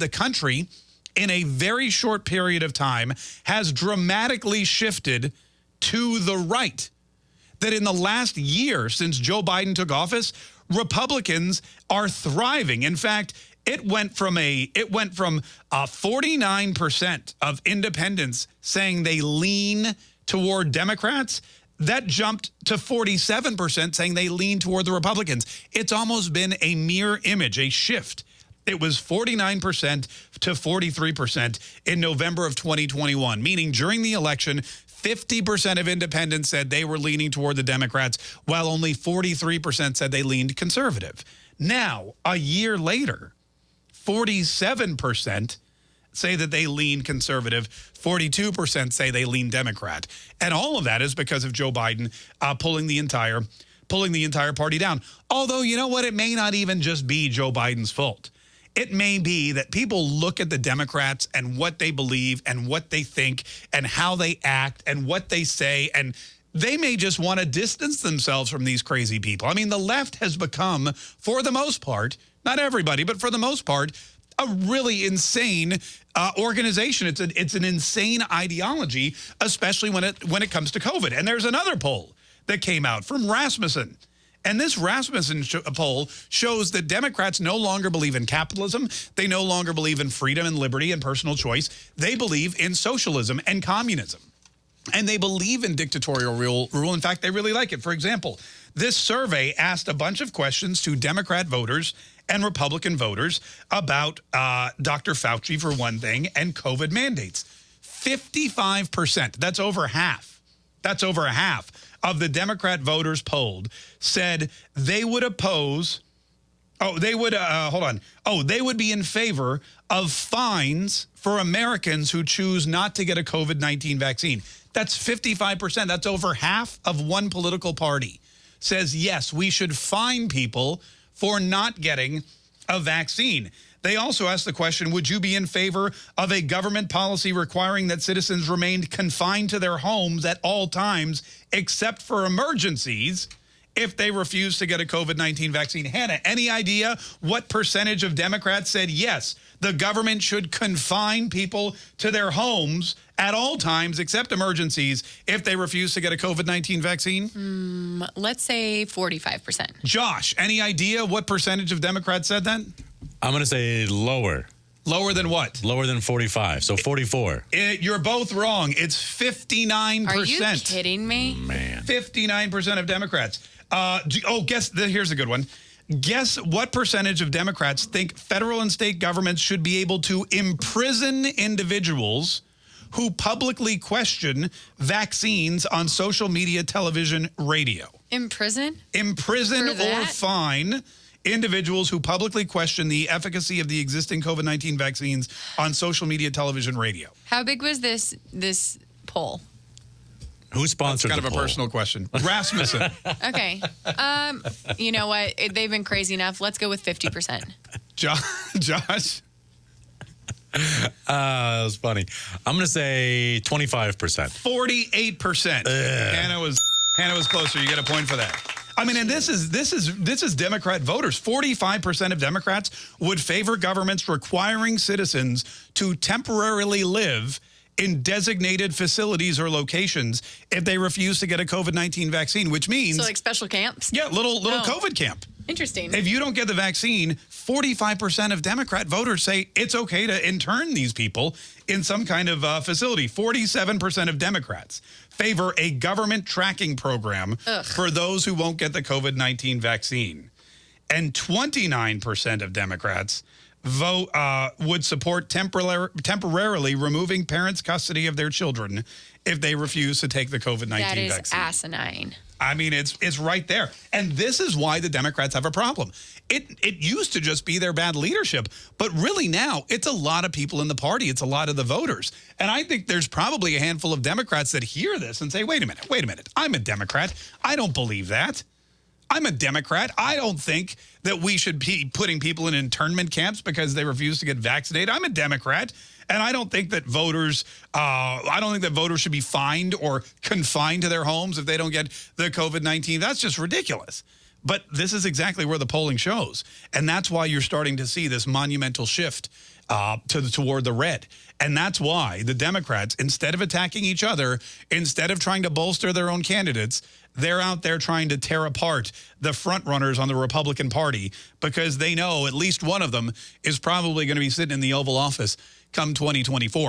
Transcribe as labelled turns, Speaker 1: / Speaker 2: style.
Speaker 1: the country in a very short period of time has dramatically shifted to the right. That in the last year since Joe Biden took office, Republicans are thriving. In fact, it went from a it went from uh, a 49% of independents saying they lean toward Democrats that jumped to 47% saying they lean toward the Republicans. It's almost been a mere image, a shift. It was 49% to 43% in November of 2021, meaning during the election, 50% of independents said they were leaning toward the Democrats, while only 43% said they leaned conservative. Now, a year later, 47% say that they lean conservative. 42% say they lean Democrat. And all of that is because of Joe Biden uh, pulling the entire pulling the entire party down. Although, you know what? It may not even just be Joe Biden's fault. It may be that people look at the Democrats and what they believe and what they think and how they act and what they say and they may just want to distance themselves from these crazy people. I mean, the left has become, for the most part, not everybody, but for the most part, a really insane uh, organization. It's, a, it's an insane ideology, especially when it, when it comes to COVID. And there's another poll that came out from Rasmussen. And this Rasmussen poll shows that Democrats no longer believe in capitalism. They no longer believe in freedom and liberty and personal choice. They believe in socialism and communism. And they believe in dictatorial rule. rule. In fact, they really like it. For example, this survey asked a bunch of questions to Democrat voters and Republican voters about uh, Dr. Fauci, for one thing, and COVID mandates. 55%, that's over half. That's over half of the Democrat voters polled said they would oppose, oh, they would, uh, hold on. Oh, they would be in favor of fines for Americans who choose not to get a COVID-19 vaccine. That's 55%. That's over half of one political party says, yes, we should fine people for not getting a vaccine. They also asked the question, would you be in favor of a government policy requiring that citizens remained confined to their homes at all times except for emergencies if they refuse to get a COVID-19 vaccine? Hannah, any idea what percentage of Democrats said, yes, the government should confine people to their homes at all times except emergencies if they refuse to get a COVID-19 vaccine?
Speaker 2: Mm, let's say 45%.
Speaker 1: Josh, any idea what percentage of Democrats said that?
Speaker 3: I'm going to say lower.
Speaker 1: Lower than what?
Speaker 3: Lower than 45, so 44.
Speaker 1: It, you're both wrong. It's 59%.
Speaker 2: Are you kidding me?
Speaker 3: Man.
Speaker 1: 59% of Democrats. Uh, do, oh, guess, the, here's a good one. Guess what percentage of Democrats think federal and state governments should be able to imprison individuals who publicly question vaccines on social media, television, radio?
Speaker 2: Imprison?
Speaker 1: Imprison or fine individuals who publicly question the efficacy of the existing COVID-19 vaccines on social media, television, radio.
Speaker 2: How big was this this poll?
Speaker 3: Who sponsored
Speaker 1: That's kind of
Speaker 3: poll?
Speaker 1: a personal question. Rasmussen.
Speaker 2: okay. Um, you know what? They've been crazy enough. Let's go with 50%.
Speaker 1: Josh? Josh?
Speaker 3: Uh, that was funny. I'm going to say 25%.
Speaker 1: 48%. Hannah was Hannah was closer. You get a point for that. I mean, and this is this is this is Democrat voters. 45% of Democrats would favor governments requiring citizens to temporarily live in designated facilities or locations if they refuse to get a COVID-19 vaccine, which means
Speaker 2: So like special camps?
Speaker 1: Yeah, little little
Speaker 2: Oh.
Speaker 1: COVID camp.
Speaker 2: Interesting.
Speaker 1: If you don't get the vaccine, 45% of Democrat voters say it's okay to intern these people in some kind of uh, facility. 47% of Democrats favor a government tracking program
Speaker 2: Ugh.
Speaker 1: for those who won't get the COVID-19 vaccine. And 29% of Democrats vote uh, would support temporar temporarily removing parents' custody of their children if they refuse to take the COVID-19 vaccine.
Speaker 2: that is
Speaker 1: vaccine.
Speaker 2: asinine.
Speaker 1: I mean, it's it's right there. And this is why the Democrats have a problem. It it used to just be their bad leadership, but really now it's a lot of people in the party. It's a lot of the voters. And I think there's probably a handful of Democrats that hear this and say, wait a minute, wait a minute. I'm a Democrat. I don't believe that. I'm a Democrat. I don't think that we should be putting people in internment camps because they refuse to get vaccinated. I'm a Democrat. And I don't think that voters, uh, I don't think that voters should be fined or confined to their homes if they don't get the COVID-19. That's just ridiculous. But this is exactly where the polling shows. And that's why you're starting to see this monumental shift uh, to the, toward the red. And that's why the Democrats, instead of attacking each other, instead of trying to bolster their own candidates, they're out there trying to tear apart the front runners on the Republican Party because they know at least one of them is probably going to be sitting in the Oval Office come 2024.